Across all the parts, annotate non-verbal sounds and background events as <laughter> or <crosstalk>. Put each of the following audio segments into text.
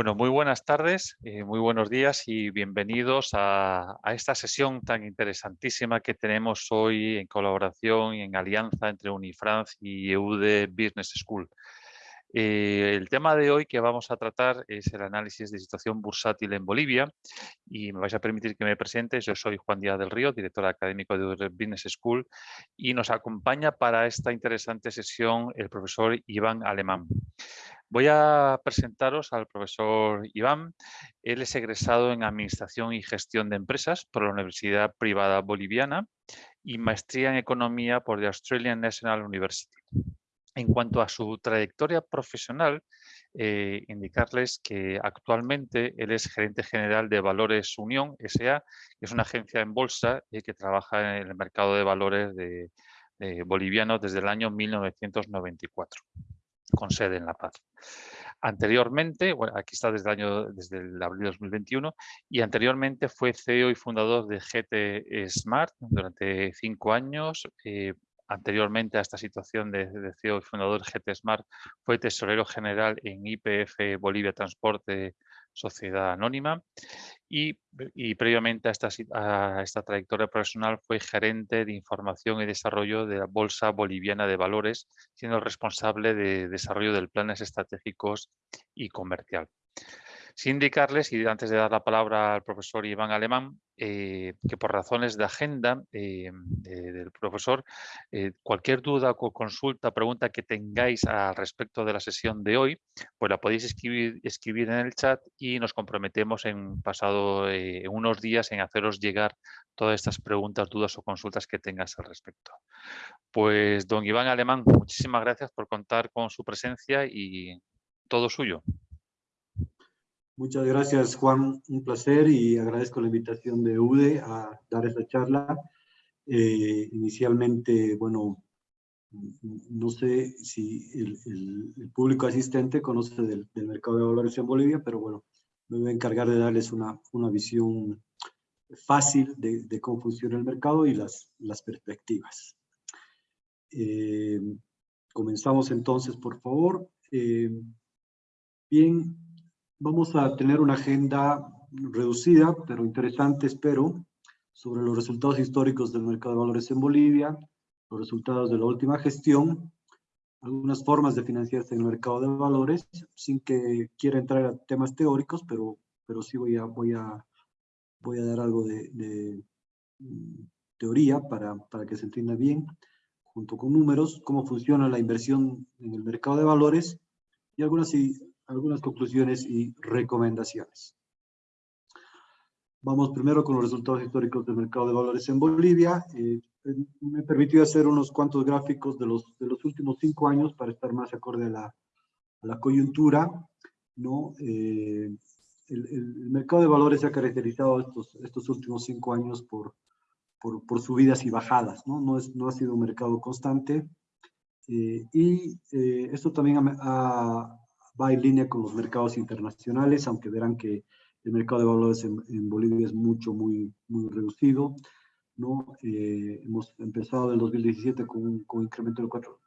Bueno, muy buenas tardes, eh, muy buenos días y bienvenidos a, esta sesión tan interesantísima que tenemos hoy en colaboración y en alianza entre Unifrance y EUDE Business School. Eh, el tema de hoy que vamos a tratar es el análisis de situación bursátil en Bolivia y me vais a permitir que me presente. Yo soy Juan Díaz del Río, director académico de Business School y nos acompaña para esta interesante sesión el profesor Iván Alemán. Voy a presentaros al profesor Iván. Él es egresado en Administración y Gestión de Empresas por la Universidad Privada Boliviana y maestría en Economía por la Australian National University. En cuanto a su trayectoria profesional, eh, indicarles que actualmente él es gerente general de Valores Unión S.A., que es una agencia en bolsa y que trabaja en el mercado de valores de, boliviano desde el año 1994 con sede en La Paz. Anteriormente, bueno, aquí está desde el año, desde el abril de 2021, y anteriormente fue CEO y fundador de GT Smart durante cinco años. Eh, anteriormente a esta situación de, de, CEO y fundador GT Smart, fue tesorero general en IPF Bolivia Transporte Sociedad Anónima y, previamente a esta, esta, trayectoria profesional fue gerente de información y desarrollo de la Bolsa Boliviana de Valores, siendo responsable de desarrollo de planes estratégicos y comercial. Sin indicarles, y antes de dar la palabra al profesor Iván Alemán, eh, que por razones de agenda eh, del profesor, eh, cualquier duda o consulta, pregunta que tengáis al respecto de la sesión de hoy, pues la podéis escribir, escribir en el chat y nos comprometemos en pasado unos días en haceros llegar todas estas preguntas, dudas o consultas que tengas al respecto. Pues don Iván Alemán, muchísimas gracias por contar con su presencia y todo suyo. Muchas gracias, Juan. Un placer y agradezco la invitación de UDE a dar esta charla. Eh, inicialmente, bueno, no sé si el, público asistente conoce del, mercado de valores en Bolivia, pero bueno, me voy a encargar de darles una, una visión fácil de, cómo funciona el mercado y las, las perspectivas. Eh, comenzamos entonces, por favor. Eh, bien, Vamos a tener una agenda reducida, pero interesante, espero, sobre los resultados históricos del mercado de valores en Bolivia, los resultados de la última gestión, algunas formas de financiarse en el mercado de valores, sin que quiera entrar a temas teóricos, pero, pero sí voy a, voy a, voy a dar algo de, de mm, teoría para, para que se entienda bien, junto con números, cómo funciona la inversión en el mercado de valores y algunas algunas conclusiones y recomendaciones. Vamos primero con los resultados históricos del mercado de valores en Bolivia. Eh, me permitió hacer unos cuantos gráficos de los, de los últimos cinco años para estar más acorde a la, a la coyuntura. ¿no? Eh, el, el, mercado de valores se ha caracterizado estos, estos últimos cinco años por, por, por subidas y bajadas. ¿no? No, es, no ha sido un mercado constante. Eh, y esto también ha, va en línea con los mercados internacionales, aunque verán que el mercado de valores en, Bolivia es mucho, muy, muy reducido. ¿no? Eh, hemos empezado el 2017 con un, con incremento del 4,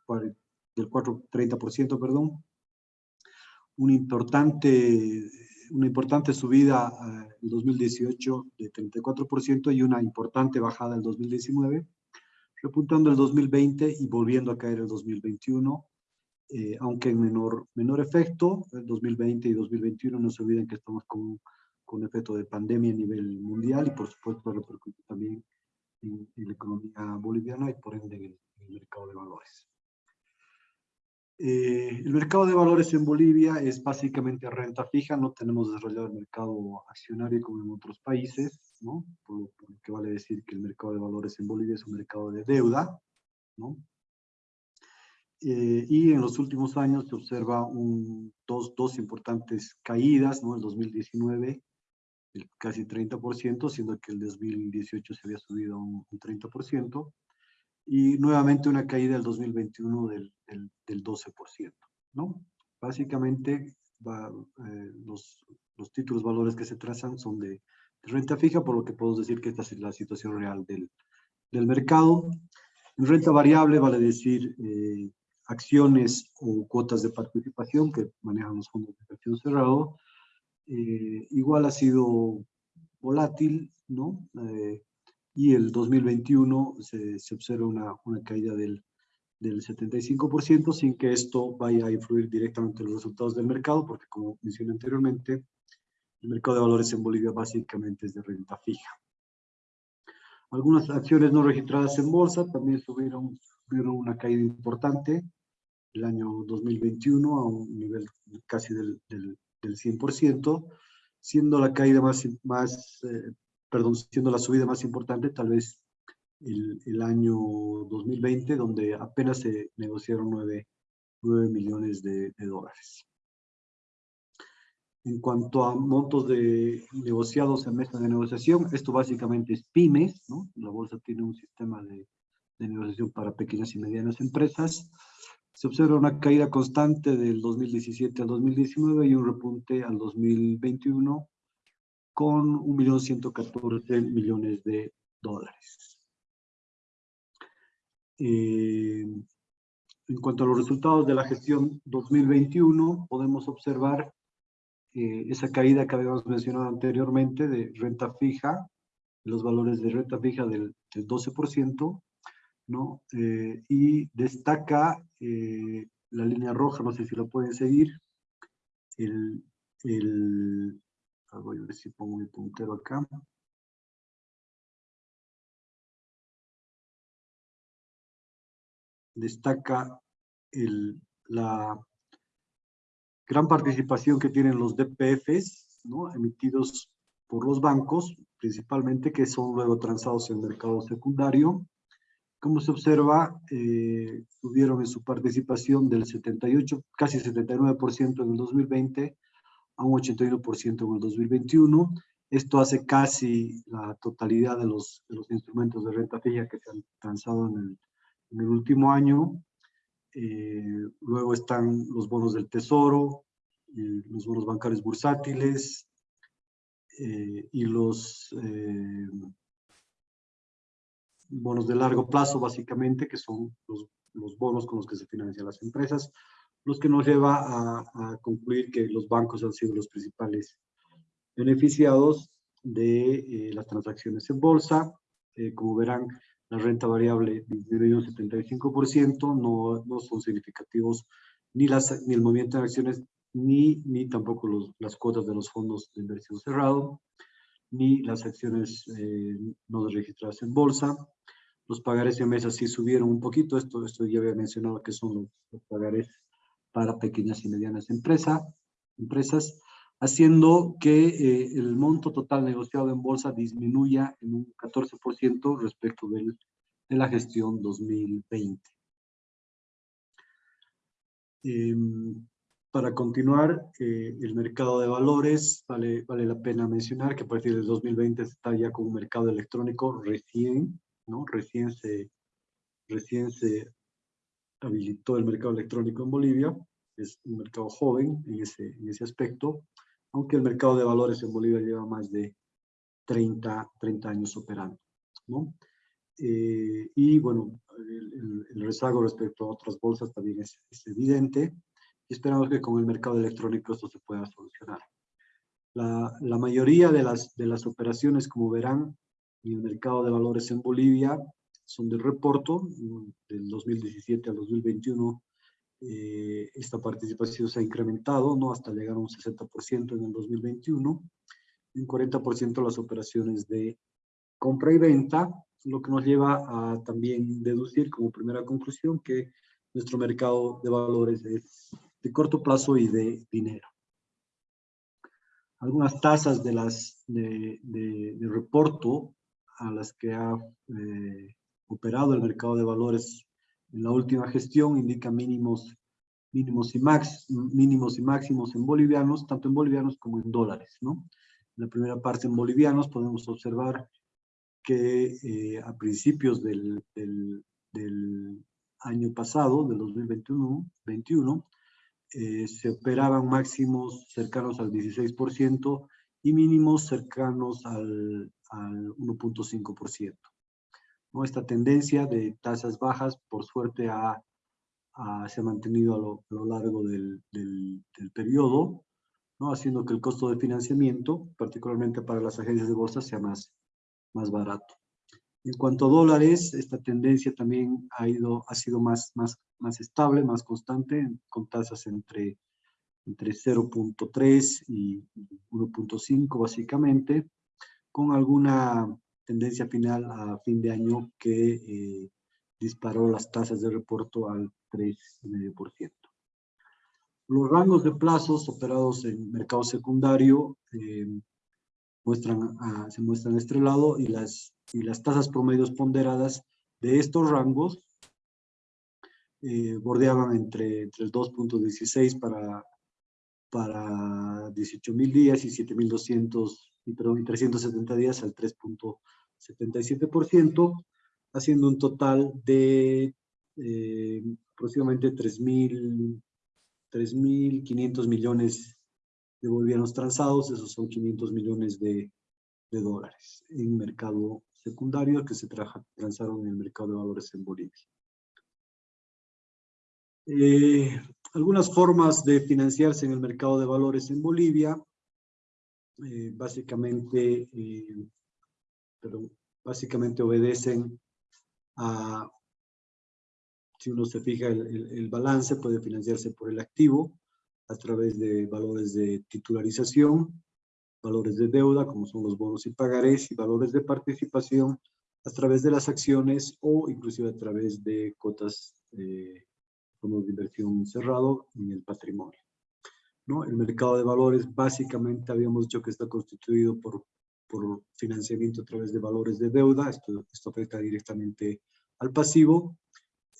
del 4 30%, perdón. Un importante, una importante subida en el 2018 de 34% y una importante bajada en el 2019, repuntando el 2020 y volviendo a caer el 2021 eh, aunque en menor, menor efecto, el 2020 y 2021 no se olviden que estamos con, con efecto de pandemia a nivel mundial y por supuesto repercute también en, la economía boliviana y por ende en el, mercado de valores. Eh, el mercado de valores en Bolivia es básicamente renta fija, no tenemos desarrollado el mercado accionario como en otros países, ¿no? por, por lo que vale decir que el mercado de valores en Bolivia es un mercado de deuda, ¿no? Eh, y en los últimos años se observa un, dos, dos importantes caídas, ¿no? El 2019, el casi 30%, siendo que el 2018 se había subido un, 30%, y nuevamente una caída el 2021 del, del, del 12%, ¿no? Básicamente, va, eh, los, los títulos valores que se trazan son de, renta fija, por lo que podemos decir que esta es la situación real del, del mercado. En renta variable vale decir eh, acciones o cuotas de participación que manejan los fondos de inversión cerrado, eh, igual ha sido volátil, ¿no? Eh, y el 2021 se, se observa una, una caída del, del 75% sin que esto vaya a influir directamente en los resultados del mercado, porque como mencioné anteriormente, el mercado de valores en Bolivia básicamente es de renta fija. Algunas acciones no registradas en bolsa también tuvieron, una caída importante el año 2021 a un nivel casi del, del, 100%, siendo la caída más, más eh, perdón, siendo la subida más importante tal vez el, el, año 2020, donde apenas se negociaron 9, 9 millones de, de dólares. En cuanto a montos de negociados en mesa de negociación, esto básicamente es pymes, ¿no? La bolsa tiene un sistema de, de negociación para pequeñas y medianas empresas. Se observa una caída constante del 2017 al 2019 y un repunte al 2021 con 1.114 millones de dólares. Eh, en cuanto a los resultados de la gestión 2021, podemos observar eh, esa caída que habíamos mencionado anteriormente de renta fija, los valores de renta fija del, 12%, ¿no? Eh, y destaca eh, la línea roja, no sé si lo pueden seguir, el, el voy a ver si pongo mi puntero acá. Destaca el, la, gran participación que tienen los DPFs, ¿no? emitidos por los bancos, principalmente, que son luego transados en el mercado secundario. Como se observa, eh, tuvieron en su participación del 78, casi 79% en el 2020 a un 81% en el 2021. Esto hace casi la totalidad de los, instrumentos de renta fija que se han transado en el, último año. Eh, luego están los bonos del tesoro, los bonos bancarios bursátiles eh, y los eh, bonos de largo plazo, básicamente, que son los, los, bonos con los que se financian las empresas, los que nos lleva a, concluir que los bancos han sido los principales beneficiados de las transacciones en bolsa. como verán, la renta variable disminuyó un 75%, no, no son significativos ni, las, ni el movimiento de acciones, ni, ni tampoco los, las cuotas de los fondos de inversión cerrado, ni las acciones eh, no registradas en bolsa. Los pagares de mesa sí subieron un poquito, esto, esto ya había mencionado que son los, los pagares para pequeñas y medianas empresa, empresas haciendo que eh, el monto total negociado en bolsa disminuya en un 14% respecto del, de la gestión 2020. Em, para continuar, eh, el mercado de valores, vale, vale la pena mencionar que a partir del 2020 está ya con un mercado electrónico recién, ¿no? Recién se, recién se habilitó el mercado electrónico en Bolivia, es un mercado joven en ese, en ese aspecto, aunque el mercado de valores en Bolivia lleva más de 30, 30 años operando. ¿no? Eh, y bueno, el, rezago respecto a otras bolsas también es, evidente y esperamos que con el mercado electrónico esto se pueda solucionar. La, la, mayoría de las, de las operaciones, como verán, en el mercado de valores en Bolivia son de reporto, del 2017 al 2021 eh, esta participación se ha incrementado ¿no? hasta llegar a un 60% en el 2021, y un 40% las operaciones de compra y venta, lo que nos lleva a también deducir como primera conclusión que nuestro mercado de valores es de corto plazo y de dinero. Algunas tasas de las de, de, reporto a las que ha eh, operado el mercado de valores en la última gestión indica mínimos, mínimos, y max, mínimos y máximos en bolivianos, tanto en bolivianos como en dólares. ¿no? En la primera parte en bolivianos podemos observar que eh, a principios del, del, del, año pasado, del 2021, 21, eh, se operaban máximos cercanos al 16% y mínimos cercanos al, al 1.5%. Esta tendencia de tasas bajas, por suerte, ha, se ha mantenido a lo, largo del, del, periodo, ¿no? haciendo que el costo de financiamiento, particularmente para las agencias de bolsa, sea más, más barato. En cuanto a dólares, esta tendencia también ha, ido, ha sido más, más, más estable, más constante, con tasas entre, entre 0.3 y 1.5 básicamente, con alguna tendencia final a fin de año que eh, disparó las tasas de reporto al 3,5%. Los rangos de plazos operados en mercado secundario eh, se muestran a este lado y las, y las tasas promedios ponderadas de estos rangos eh, bordeaban entre, entre el 2.16 para, para 18 mil días y 7.200 y, perdón, y 370 días al 3.77%, haciendo un total de eh, aproximadamente 3.500 millones de bolivianos transados, esos son 500 millones de, dólares en mercado secundario que se transaron en el mercado de valores en Bolivia. Eh, algunas formas de financiarse en el mercado de valores en Bolivia, eh, básicamente, eh, básicamente obedecen a, si uno se fija el, balance, puede financiarse por el activo a través de valores de titularización, valores de deuda, como son los bonos y pagarés, y valores de participación a través de las acciones o inclusive a través de cotas eh, fondos de inversión cerrado en el patrimonio. El mercado de valores básicamente habíamos dicho que está constituido por, por financiamiento a través de valores de deuda, esto, esto afecta directamente al pasivo,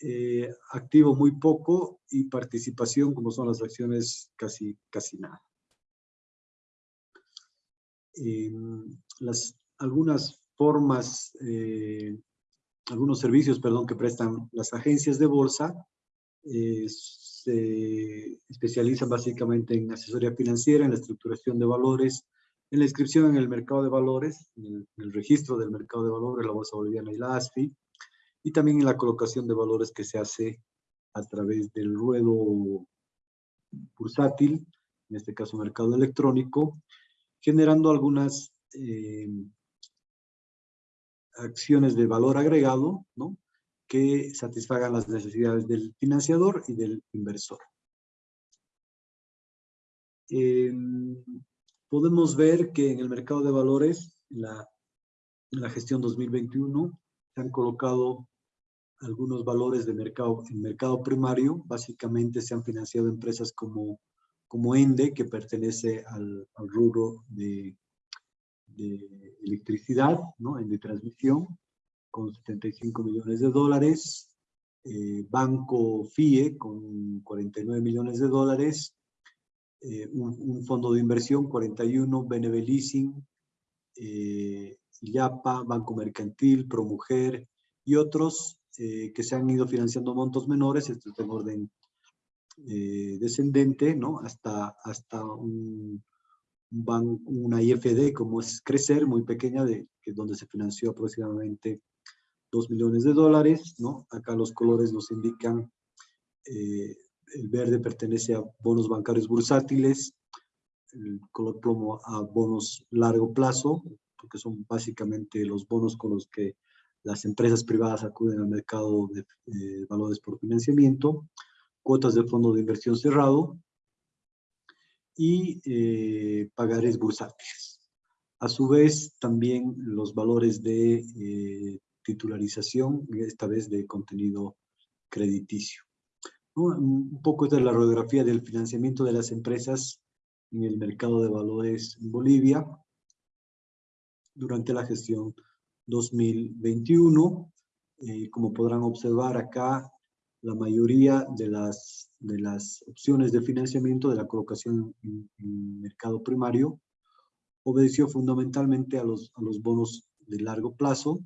eh, activo muy poco y participación como son las acciones casi, casi nada. las, algunas formas, eh, algunos servicios, perdón, que prestan las agencias de bolsa se especializa básicamente en asesoría financiera, en la estructuración de valores, en la inscripción en el mercado de valores, en el, registro del mercado de valores, la Bolsa Boliviana y la ASFI, y también en la colocación de valores que se hace a través del ruedo bursátil, en este caso mercado electrónico, generando algunas eh, acciones de valor agregado, ¿no? Que satisfagan las necesidades del financiador y del inversor. Em, podemos ver que en el mercado de valores, la, en la gestión 2021, se han colocado algunos valores de mercado, en mercado primario, básicamente se han financiado empresas como, como ENDE, que pertenece al, al rubro de, electricidad, ¿no? en de transmisión, con 75 millones de dólares, eh, Banco FIE con 49 millones de dólares, eh, un, fondo de inversión 41, BNB Leasing, eh, IAPA, Banco Mercantil, Promujer y otros que se han ido financiando montos menores, esto es en orden descendente, ¿no? Hasta, hasta un, una IFD como es Crecer, muy pequeña, de, que donde se financió aproximadamente 2 millones de dólares, ¿no? Acá los colores nos indican, eh, el verde pertenece a bonos bancarios bursátiles, el color plomo a bonos largo plazo, porque son básicamente los bonos con los que las empresas privadas acuden al mercado de eh, valores por financiamiento, cuotas de fondo de inversión cerrado y eh, pagares bursátiles. A su vez, también los valores de titularización, esta vez de contenido crediticio. Un poco de la radiografía del financiamiento de las empresas en el mercado de valores en Bolivia durante la gestión 2021. Eh, como podrán observar acá, la mayoría de las, de las opciones de financiamiento de la colocación en, en mercado primario obedeció fundamentalmente a los, a los bonos de largo plazo,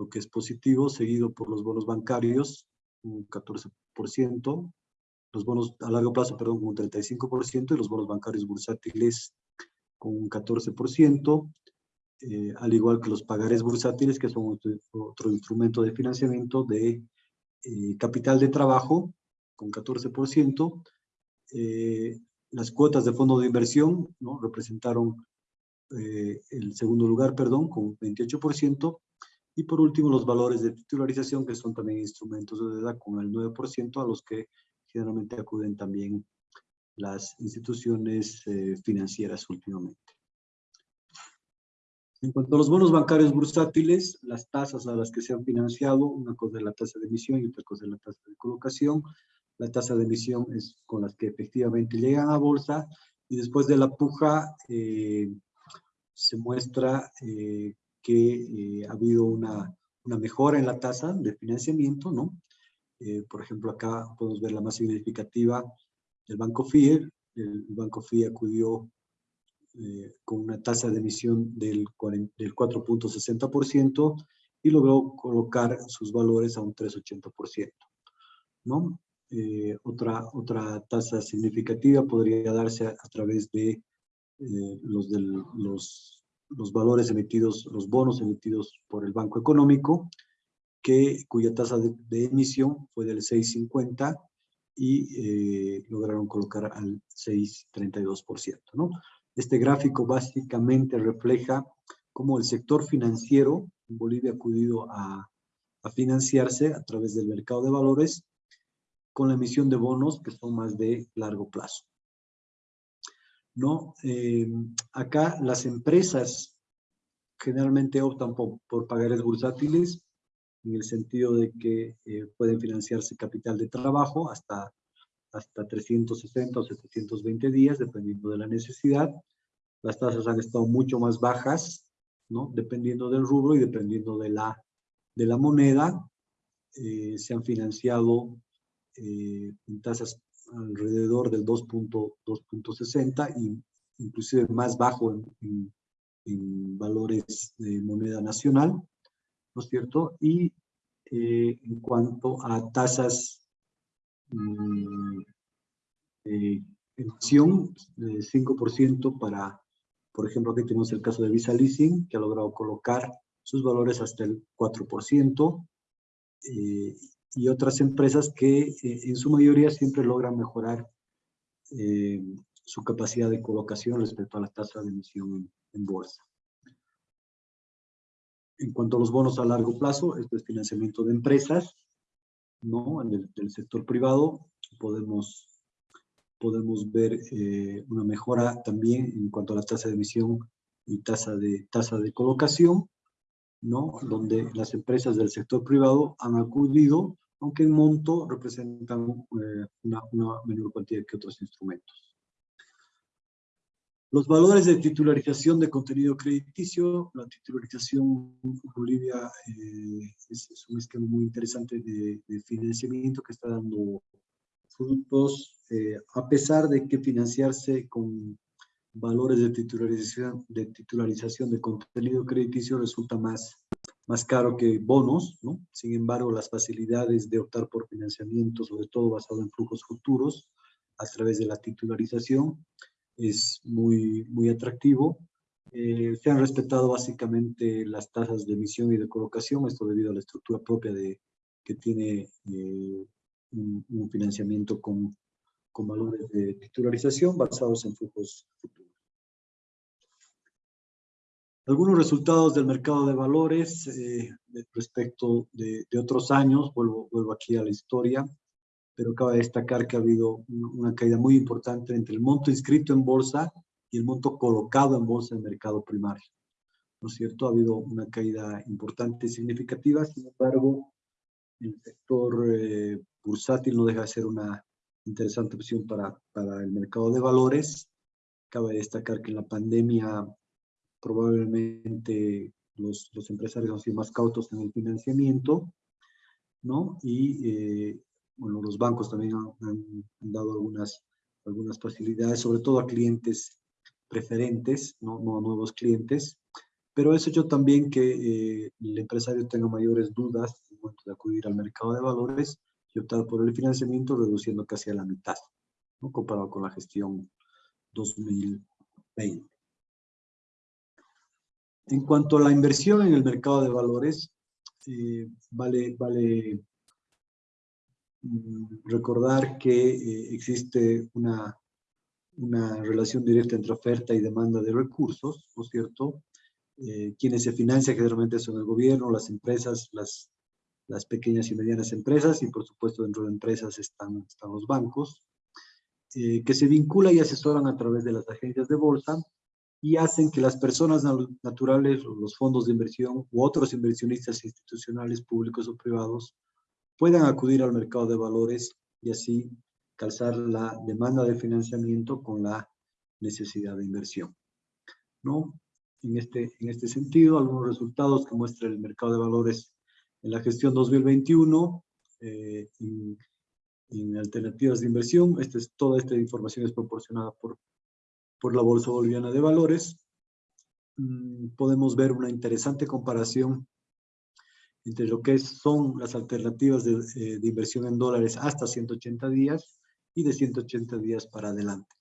lo que es positivo, seguido por los bonos bancarios, un 14%, los bonos a largo plazo, perdón, un 35%, y los bonos bancarios bursátiles con un 14%, eh, al igual que los pagares bursátiles, que son otro, instrumento de financiamiento de eh, capital de trabajo, con 14%, eh, las cuotas de fondo de inversión ¿no? representaron el segundo lugar, perdón, con 28%, y por último los valores de titularización, que son también instrumentos de deuda con el 9%, a los que generalmente acuden también las instituciones eh, financieras últimamente. En cuanto a los bonos bancarios bursátiles, las tasas a las que se han financiado, una cosa es la tasa de emisión y otra cosa es la tasa de colocación. La tasa de emisión es con las que efectivamente llegan a bolsa y después de la puja eh, se muestra eh, que ha habido una, una, mejora en la tasa de financiamiento, ¿no? por ejemplo, acá podemos ver la más significativa el Banco FIE, el Banco FIE acudió eh, con una tasa de emisión del, 4.60% y logró colocar sus valores a un 3.80%. ¿no? Eh, otra, otra tasa significativa podría darse a, través de eh, los, los, los valores emitidos, los bonos emitidos por el Banco Económico, que, cuya tasa de, emisión fue del 6.50 y eh, lograron colocar al 6,32%. ¿no? Este gráfico básicamente refleja cómo el sector financiero en Bolivia ha acudido a financiarse a través del mercado de valores con la emisión de bonos que son más de largo plazo. ¿No? Eh, acá las empresas generalmente optan por, por pagares bursátiles en el sentido de que eh, pueden financiarse capital de trabajo hasta, hasta 360 o 720 días, dependiendo de la necesidad. Las tasas han estado mucho más bajas, ¿no? dependiendo del rubro y dependiendo de la, de la moneda. Eh, se han financiado en tasas alrededor del 2.60 y inclusive más bajo en, en valores de moneda nacional. ¿no es cierto? Y eh, en cuanto a tasas mm, de emisión, de 5% para, por ejemplo, aquí tenemos el caso de Visa Leasing, que ha logrado colocar sus valores hasta el 4%, eh, y otras empresas que eh, en su mayoría siempre logran mejorar su capacidad de colocación respecto a la tasa de emisión en bolsa. En cuanto a los bonos a largo plazo, esto es financiamiento de empresas, ¿no? En el, del sector privado podemos, podemos ver eh, una mejora también en cuanto a la tasa de emisión y tasa de, tasa de colocación, ¿no? Donde las empresas del sector privado han acudido, aunque en monto representan eh, una, una menor cantidad que otros instrumentos. Los valores de titularización de contenido crediticio, la titularización en Bolivia eh, es, un esquema muy interesante de, financiamiento que está dando frutos, eh, a pesar de que financiarse con valores de titularización, de titularización de contenido crediticio resulta más, más caro que bonos, ¿no? Sin embargo, las facilidades de optar por financiamiento, sobre todo basado en flujos futuros, a través de la titularización, es muy, muy atractivo. Eh, se han respetado básicamente las tasas de emisión y de colocación, esto debido a la estructura propia de, que tiene eh, un, financiamiento con, con valores de titularización basados en flujos futuros. Algunos resultados del mercado de valores eh, respecto de, de, otros años, vuelvo, vuelvo aquí a la historia pero cabe destacar que ha habido una caída muy importante entre el monto inscrito en bolsa y el monto colocado en bolsa en mercado primario. ¿No es cierto? Ha habido una caída importante y significativa, sin embargo, el sector eh, bursátil no deja de ser una interesante opción para, para el mercado de valores. Cabe destacar que en la pandemia probablemente los, los empresarios han sido más cautos en el financiamiento, ¿no? Y eh, bueno, los bancos también han, dado algunas, algunas facilidades, sobre todo a clientes preferentes, no, a nuevos clientes, pero eso hecho también que eh, el empresario tenga mayores dudas en momento de acudir al mercado de valores y optar por el financiamiento reduciendo casi a la mitad, ¿no? comparado con la gestión 2020. En cuanto a la inversión en el mercado de valores, eh, vale, vale Mm, recordar que eh, existe una, una relación directa entre oferta y demanda de recursos, ¿no es cierto? Eh, quienes se financian generalmente son el gobierno, las empresas, las, las pequeñas y medianas empresas, y por supuesto dentro de empresas están, están los bancos, eh, que se vinculan y asesoran a través de las agencias de bolsa y hacen que las personas naturales, los fondos de inversión u otros inversionistas institucionales, públicos o privados, puedan acudir al mercado de valores y así calzar la demanda de financiamiento con la necesidad de inversión. ¿no? En, este, en este sentido, algunos resultados que muestra el mercado de valores en la gestión 2021, eh, en, en, alternativas de inversión. Este es, toda esta información es proporcionada por por la Bolsa Boliviana de Valores, mm, podemos ver una interesante comparación entre lo que son las alternativas eh, de, inversión en dólares hasta 180 días y de 180 días para adelante.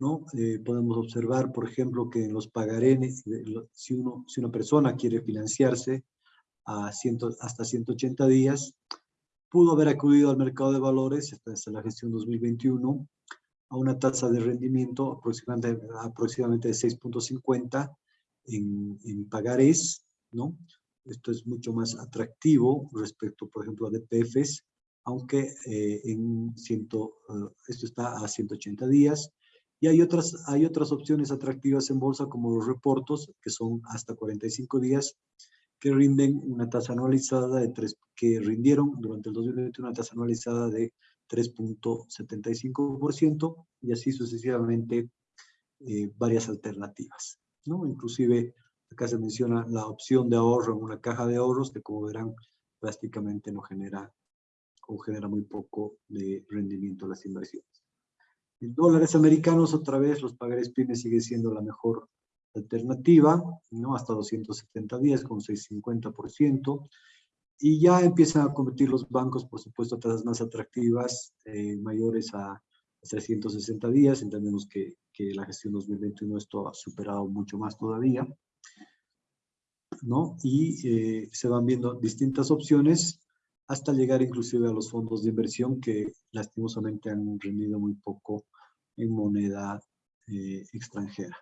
¿no? Eh, podemos observar, por ejemplo, que en los pagarenes, si, uno, si una persona quiere financiarse hasta 180 días, pudo haber acudido al mercado de valores hasta la gestión 2021 a una tasa de rendimiento aproximadamente, aproximadamente de 6.50 en, en pagarés, ¿no? Esto es mucho más atractivo respecto, por ejemplo, a DPFs, aunque eh, en ciento, eh, esto está a 180 días. Y hay otras, hay otras opciones atractivas en bolsa como los reportos, que son hasta 45 días, que rinden una tasa anualizada de 3, que rindieron durante el 2021 una tasa anualizada de 3.75% y así sucesivamente eh, varias alternativas. ¿no? Inclusive acá se menciona la opción de ahorro en una caja de ahorros que como verán prácticamente no genera o genera muy poco de rendimiento a las inversiones. En dólares americanos, otra vez, los pagares pymes sigue siendo la mejor alternativa, ¿no? hasta 270 días con 650%. Y ya empiezan a competir los bancos, por supuesto, a tasas más atractivas, eh, mayores a 360 días. Entendemos que, que, la gestión 2021 esto ha superado mucho más todavía. ¿no? Y eh, se van viendo distintas opciones hasta llegar inclusive a los fondos de inversión que lastimosamente han rendido muy poco en moneda eh, extranjera.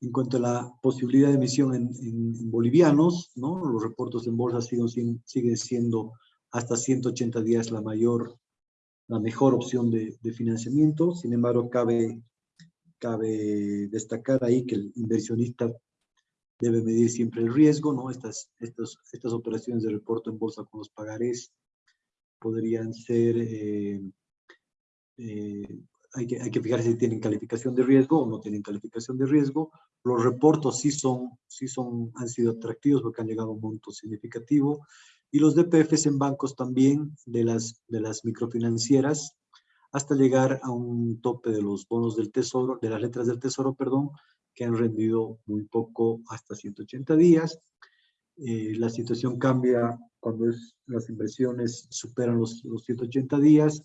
En cuanto a la posibilidad de emisión en, bolivianos, ¿no? los reportos en bolsa siguen, siguen siendo hasta 180 días la mayor, la mejor opción de, financiamiento. Sin embargo, cabe, cabe destacar ahí que el inversionista debe medir siempre el riesgo, ¿no? Estas, estas, estas operaciones de reporte en bolsa con los pagarés podrían ser eh, eh, hay que, hay que fijarse si tienen calificación de riesgo o no tienen calificación de riesgo. Los reportos sí, son, sí son, han sido atractivos porque han llegado a un monto significativo. Y los DPFs en bancos también de las, de las microfinancieras hasta llegar a un tope de los bonos del tesoro, de las letras del tesoro, perdón, que han rendido muy poco hasta 180 días. Eh, la situación cambia cuando es, las inversiones superan los, los 180 días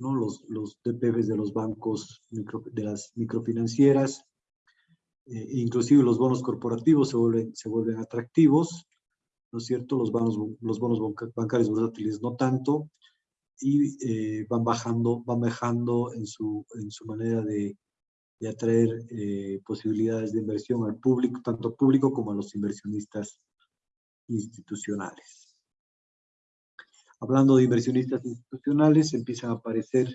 ¿no? los, los DPVs de los bancos, de las microfinancieras, eh, inclusive los bonos corporativos se vuelven, se vuelven atractivos, ¿no es cierto? Los bonos, los bonos bancarios bursátiles no tanto, y eh, van bajando, van bajando en su, en su manera de, de atraer eh, posibilidades de inversión al público, tanto público como a los inversionistas institucionales. Hablando de inversionistas institucionales, empiezan a aparecer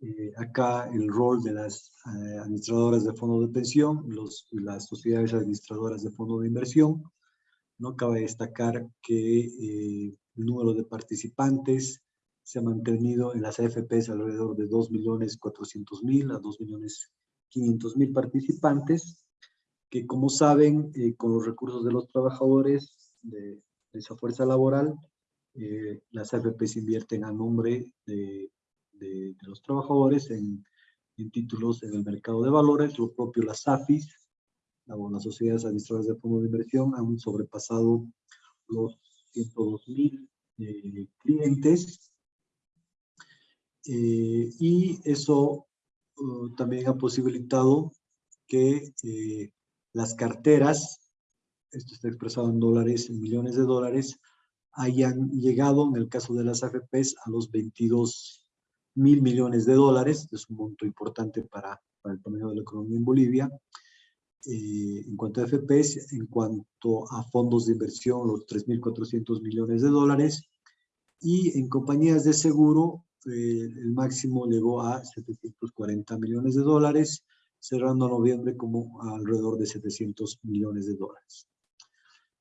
eh, acá el rol de las eh, administradoras de fondos de pensión, los, las sociedades administradoras de fondos de inversión. No cabe destacar que eh, el número de participantes se ha mantenido en las AFPs alrededor de 2.400.000 a 2.500.000 participantes, que como saben, con los recursos de los trabajadores, de esa fuerza laboral, eh, las AFPs invierten a nombre de, de, los trabajadores en, títulos en el mercado de valores, lo propio las AFIS, las sociedades administradoras de fondos de inversión han sobrepasado los 102 mil eh, clientes. Eh, y eso uh, también ha posibilitado que las carteras, esto está expresado en dólares, en millones de dólares, hayan llegado, en el caso de las AFPs, a los 22 mil millones de dólares, es un monto importante para, para el tamaño de la economía en Bolivia. Eh, en cuanto a FPS, en cuanto a fondos de inversión, los 3.400 millones de dólares, y en compañías de seguro, eh, el máximo llegó a 740 millones de dólares, cerrando noviembre como alrededor de 700 millones de dólares.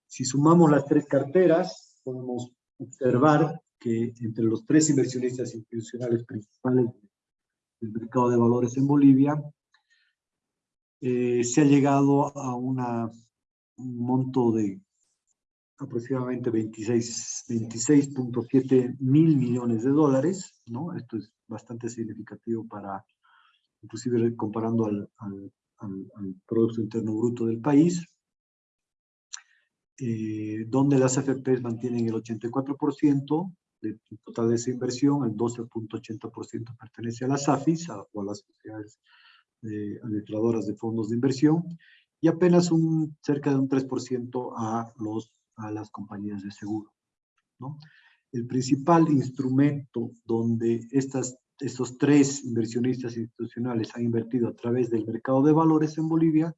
Si sumamos las tres carteras, podemos observar que entre los tres inversionistas institucionales principales del mercado de valores en Bolivia, eh, se ha llegado a un monto de aproximadamente 26.7 mil millones de dólares, ¿no? Esto es bastante significativo para, inclusive comparando al, Producto Interno Bruto del país, eh, donde las AFPs mantienen el 84% del total de esa inversión, el 12.80% pertenece a las AFIS o a las sociedades eh, administradoras de fondos de inversión, y apenas un, cerca de un 3% a los a las compañías de seguro. El principal instrumento donde estas, estos tres inversionistas institucionales han invertido a través del mercado de valores en Bolivia,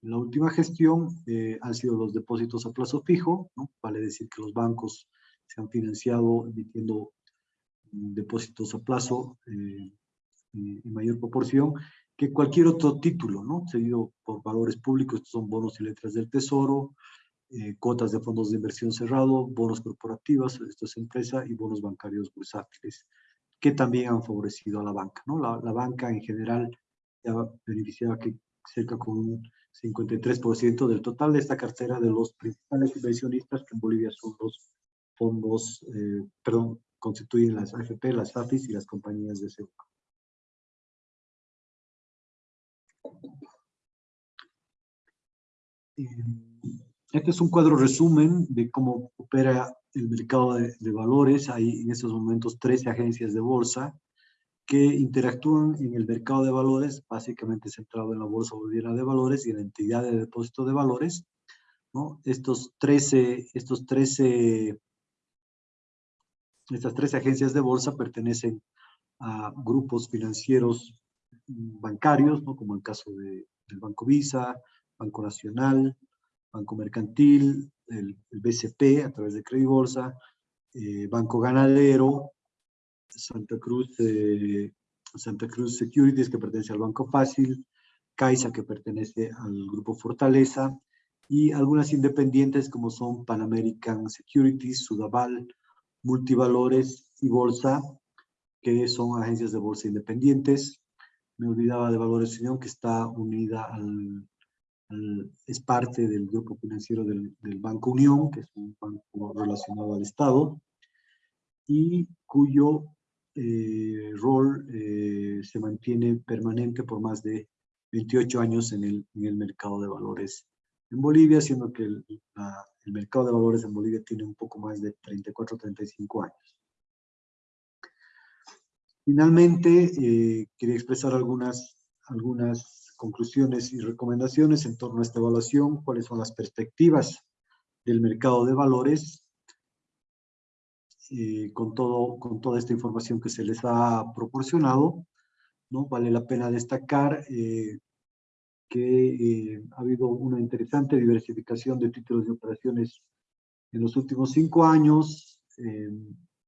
en la última gestión eh, han sido los depósitos a plazo fijo, vale decir que los bancos se han financiado emitiendo depósitos a plazo eh, en mayor proporción que cualquier otro título, ¿no? Seguido por valores públicos, estos son bonos y letras del tesoro, eh, cuotas de fondos de inversión cerrado, bonos corporativos, esto es empresa, y bonos bancarios bursátiles, que también han favorecido a la banca. ¿no? La, la banca en general ya beneficiaba que cerca con un 53% del total de esta cartera de los principales inversionistas, que en Bolivia son los fondos, eh, perdón, constituyen las AFP, las AFIS y las compañías de seguro. Eh, este es un cuadro resumen de cómo opera el mercado de, valores. Hay en estos momentos 13 agencias de bolsa que interactúan en el mercado de valores, básicamente centrado en la Bolsa Boliviana de Valores y en la entidad de depósito de valores. ¿no? Estos 13, estos 13, estas 13 agencias de bolsa pertenecen a grupos financieros bancarios, ¿no? como el caso de, del Banco Visa, Banco Nacional, Banco Mercantil, el, BCP a través de Credibolsa, eh, Banco Ganadero, Santa Cruz, eh, Santa Cruz Securities que pertenece al Banco Fácil, Caixa que pertenece al Grupo Fortaleza y algunas independientes como son Pan American Securities, Sudaval, Multivalores y Bolsa, que son agencias de bolsa independientes. Me olvidaba de Valores Unión, que está unida al es parte del grupo financiero del, Banco Unión, que es un banco relacionado al Estado, y cuyo eh, rol eh, se mantiene permanente por más de 28 años en el, en el mercado de valores en Bolivia, siendo que el, el mercado de valores en Bolivia tiene un poco más de 34 35 años. Finalmente, eh, quería expresar algunas, algunas conclusiones y recomendaciones en torno a esta evaluación, cuáles son las perspectivas del mercado de valores, eh, con, todo, con toda esta información que se les ha proporcionado, ¿no? Vale la pena destacar eh, que eh, ha habido una interesante diversificación de títulos de operaciones en los últimos cinco años,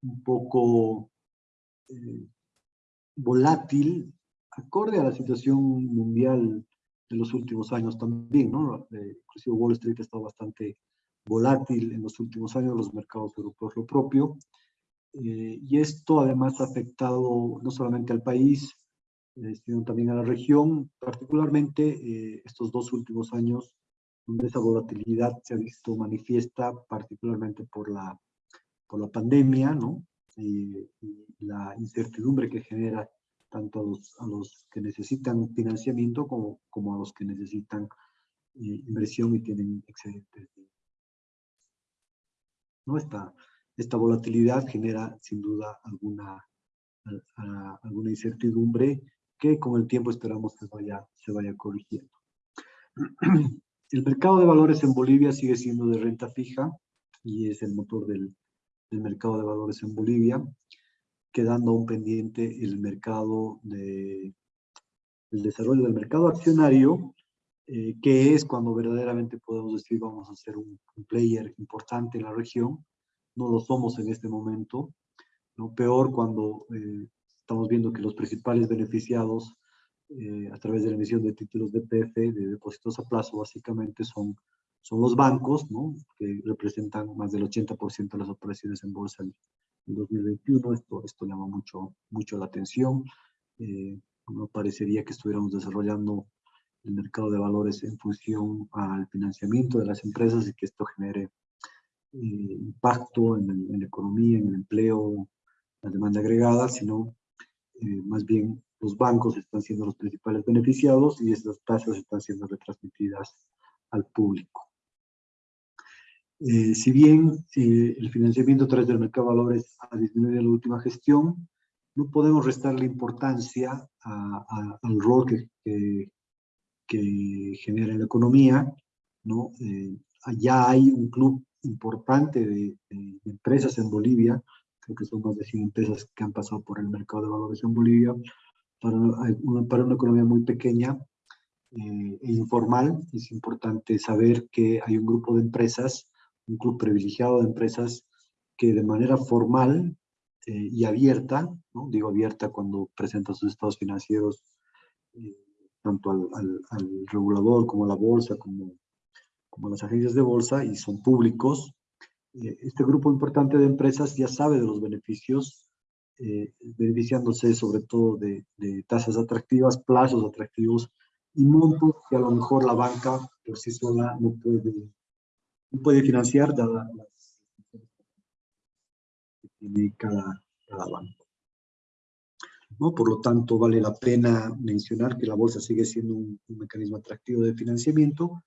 un poco volátil acorde a la situación mundial de los últimos años también, ¿no? Eh, inclusive Wall Street ha estado bastante volátil en los últimos años, los mercados europeos lo propio, eh, y esto además ha afectado no solamente al país, eh, sino también a la región, particularmente estos dos últimos años, donde esa volatilidad se ha visto manifiesta particularmente por la, por la pandemia, ¿no? y la incertidumbre que genera tanto a los, que necesitan financiamiento como, como a los que necesitan eh, inversión y tienen excedentes. ¿No? Esta, esta volatilidad genera sin duda alguna, alguna incertidumbre que con el tiempo esperamos que vaya, se vaya corrigiendo. <clears throat> El mercado de valores en Bolivia sigue siendo de renta fija y es el motor del, del mercado de valores en Bolivia. quedando aún pendiente el mercado de, el desarrollo del mercado accionario, eh, que es cuando verdaderamente podemos decir vamos a ser un, player importante en la región. No lo somos en este momento, ¿no? Peor cuando eh, estamos viendo que los principales beneficiados eh, a través de la emisión de títulos de PF, de depósitos a plazo, básicamente son, son los bancos, ¿no? que representan más del 80% de las operaciones en bolsa en, 2021. Esto, esto llama mucho, mucho la atención. Eh, no parecería que estuviéramos desarrollando el mercado de valores en función al financiamiento de las empresas y que esto genere eh, impacto en, en, la economía, en el empleo, la demanda agregada, sino eh, más bien los bancos están siendo los principales beneficiados y estas tasas están siendo retransmitidas al público. Eh, si bien eh, el financiamiento a través del mercado de valores ha disminuido en la última gestión, no podemos restarle importancia al rol que, que, genera en la economía. ¿no? Eh, allá hay un club importante de, de, empresas en Bolivia, creo que son más de 100 empresas que han pasado por el mercado de valores en Bolivia, para una, para una economía muy pequeña eh, e informal, es importante saber que hay un grupo de empresas, un club privilegiado de empresas que de manera formal eh, y abierta, ¿no? digo abierta cuando presentan sus estados financieros eh, tanto al, al, al, regulador como a la bolsa, como, como a las agencias de bolsa, y son públicos. Este grupo importante de empresas ya sabe de los beneficios eh, beneficiándose sobre todo de, tasas atractivas, plazos atractivos y montos que a lo mejor la banca por sí sola no puede, no puede financiar dada las que tiene cada, cada banco. ¿No? Por lo tanto, vale la pena mencionar que la bolsa sigue siendo un, un mecanismo atractivo de financiamiento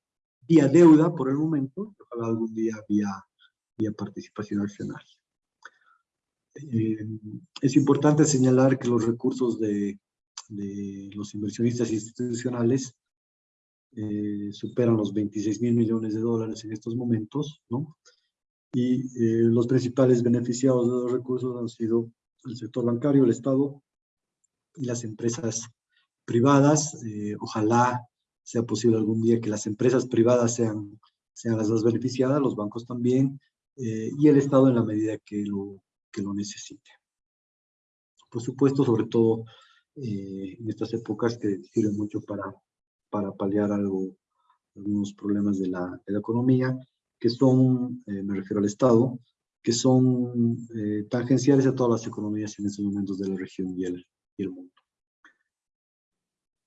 vía deuda por el momento, ojalá algún día vía, vía participación accionaria. Eh, es importante señalar que los recursos de, de los inversionistas institucionales eh, superan los 26 mil millones de dólares en estos momentos, ¿no? Y eh, los principales beneficiados de los recursos han sido el sector bancario, el Estado y las empresas privadas. ojalá sea posible algún día que las empresas privadas sean, sean las más beneficiadas, los bancos también, y el Estado en la medida que lo, que lo necesite. Por supuesto, sobre todo eh, en estas épocas que sirven mucho para, para paliar algo, algunos problemas de la, de la economía, que son, eh, me refiero al Estado, que son eh, tangenciales a todas las economías en estos momentos de la región y el, y el mundo.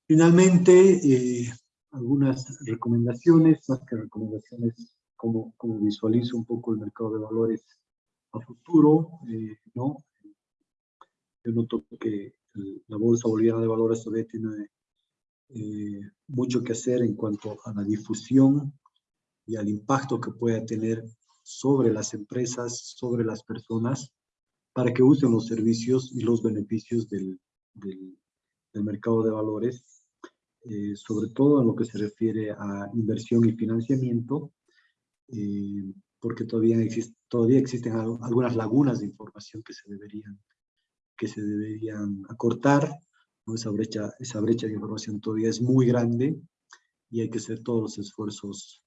Finalmente, algunas recomendaciones, más que recomendaciones, como, como visualizo un poco el mercado de valores futuro, eh, ¿no? Yo noto que la Bolsa Boliviana de Valores todavía tiene eh, mucho que hacer en cuanto a la difusión y al impacto que pueda tener sobre las empresas, sobre las personas, para que usen los servicios y los beneficios del, del, mercado de valores, eh, sobre todo en lo que se refiere a inversión y financiamiento, porque todavía, existe, todavía existen algunas lagunas de información que se deberían, que se deberían acortar. ¿no? Esa, brecha, esa brecha de información todavía es muy grande y hay que hacer todos los esfuerzos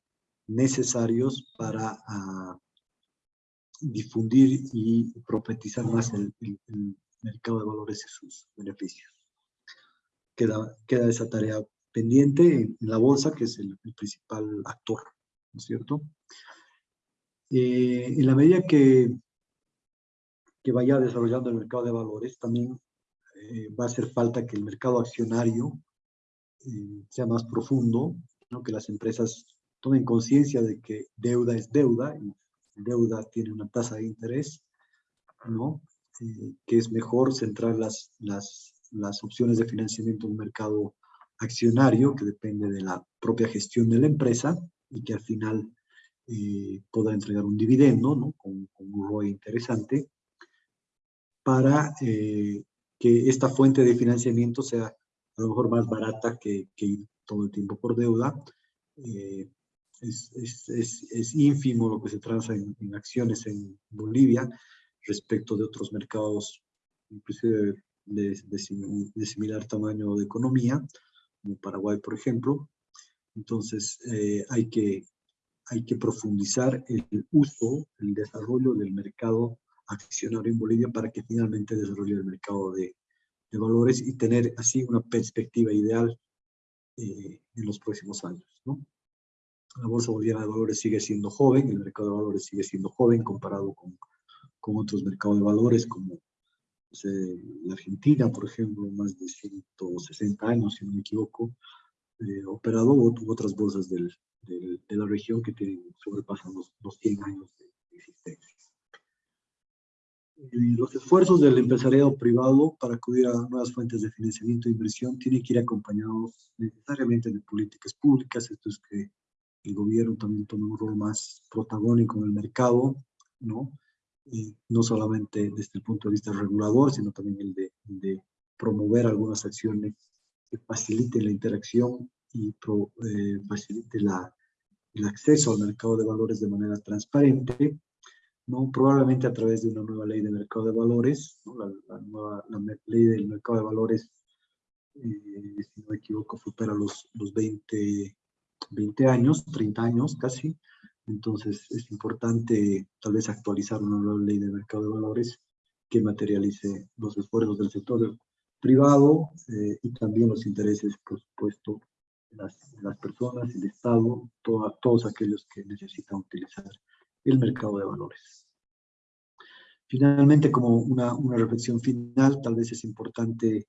necesarios para uh, difundir y profetizar más el, el, el, mercado de valores y sus beneficios. Queda, queda esa tarea pendiente en, en la bolsa, que es el, el principal actor, ¿no es cierto? Eh, en la medida que, que vaya desarrollando el mercado de valores, también eh, va a hacer falta que el mercado accionario eh, sea más profundo, ¿no? que las empresas tomen conciencia de que deuda es deuda, y deuda tiene una tasa de interés, ¿no? que es mejor centrar las, las, las opciones de financiamiento en un mercado accionario, que depende de la propia gestión de la empresa, y que al final eh, pueda entregar un dividendo, ¿no? Con, con un ROI interesante, para eh, que esta fuente de financiamiento sea a lo mejor más barata que, que ir todo el tiempo por deuda. Eh, es, es, es, es, ínfimo lo que se transa en, en, acciones en Bolivia respecto de otros mercados inclusive de, de, similar tamaño de economía, como Paraguay, por ejemplo. Entonces, eh, hay, que, hay que profundizar el uso, el desarrollo del mercado accionario en Bolivia para que finalmente desarrolle el mercado de, de valores y tener así una perspectiva ideal eh, en los próximos años. ¿no? La Bolsa Boliviana de Valores sigue siendo joven, el mercado de valores sigue siendo joven comparado con, con otros mercados de valores como la Argentina, por ejemplo, más de 160 años, si no me equivoco, eh, operado, o otras bolsas de la región que tienen, sobrepasan los, los 100 años de existencia. Y los esfuerzos del empresariado privado para acudir a nuevas fuentes de financiamiento e inversión tienen que ir acompañados necesariamente de políticas públicas, esto es que el gobierno también tome un rol más protagónico en el mercado, ¿no? no solamente desde el punto de vista regulador, sino también el de promover algunas acciones que faciliten la interacción y pro, eh, facilite la, el acceso al mercado de valores de manera transparente, ¿no? probablemente a través de una nueva ley de mercado de valores, ¿no? la, la, nueva la ley del mercado de valores, eh, si no me equivoco, supera los, los 20, 20 años, 30 años casi, entonces es importante tal vez actualizar una nueva ley de mercado de valores que materialice los esfuerzos del sector privado eh, y también los intereses, por supuesto, de las, las personas, el Estado, todos aquellos que necesitan utilizar el mercado de valores. Finalmente, como una, una reflexión final, tal vez es importante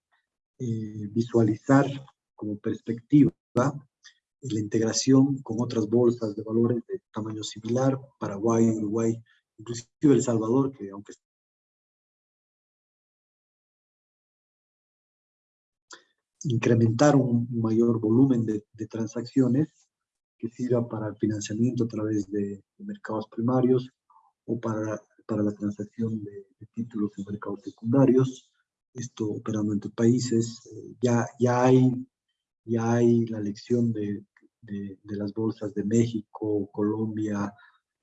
eh, visualizar como perspectiva la integración con otras bolsas de valores de tamaño similar, Paraguay, Uruguay, inclusive El Salvador, que aunque incrementar un mayor volumen de, de, transacciones que sirva para el financiamiento a través de, de mercados primarios o para, para la transacción de, de, títulos en mercados secundarios, esto operando entre países. Eh, ya, ya, hay, ya hay la lección de de, de, las bolsas de México, Colombia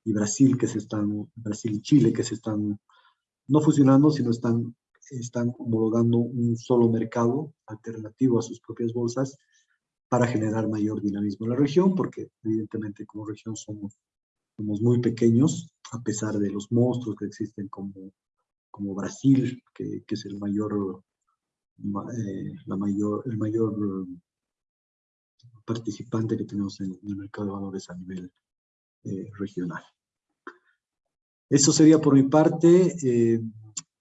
y Brasil, que se están, Brasil y Chile, que se están no fusionando, sino están, están homologando un solo mercado alternativo a sus propias bolsas para generar mayor dinamismo en la región, porque evidentemente como región somos, somos muy pequeños, a pesar de los monstruos que existen como, como Brasil, que, que es el mayor, eh, la mayor, el mayor participante que tenemos en, el mercado de valores a nivel eh, regional. Eso sería por mi parte. Eh,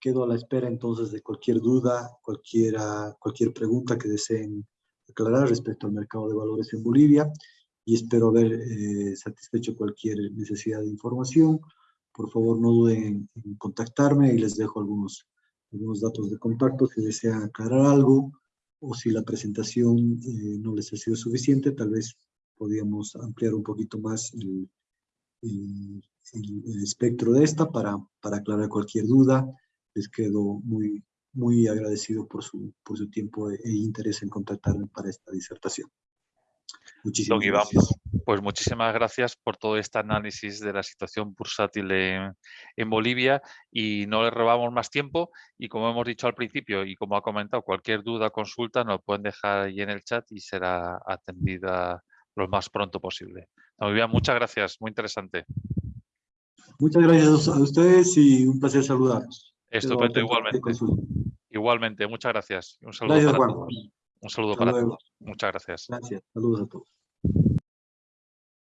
quedo a la espera entonces de cualquier duda, cualquiera, cualquier pregunta que deseen aclarar respecto al mercado de valores en Bolivia y espero haber eh, satisfecho cualquier necesidad de información. Por favor, no duden en, en contactarme y les dejo algunos, algunos datos de contacto si desean aclarar algo o si la presentación eh, no les ha sido suficiente, tal vez podríamos ampliar un poquito más el, el, el, espectro de esta para, para aclarar cualquier duda. Les quedo muy, muy agradecido por su, por su tiempo e, e interés en contactarme para esta disertación. Muchísimas Don gracias. pues muchísimas gracias por todo este análisis de la situación bursátil en, en, Bolivia y no le robamos más tiempo y como hemos dicho al principio y como ha comentado, cualquier duda, consulta nos pueden dejar ahí en el chat y será atendida lo más pronto posible. Muy bien, muchas gracias, muy interesante. Muchas gracias a ustedes y un placer saludarlos. Estupendo, igualmente. Igualmente, muchas gracias. Un saludo gracias, para todos. Un saludo Hasta para luego. todos. Muchas gracias. Gracias. Saludos a todos.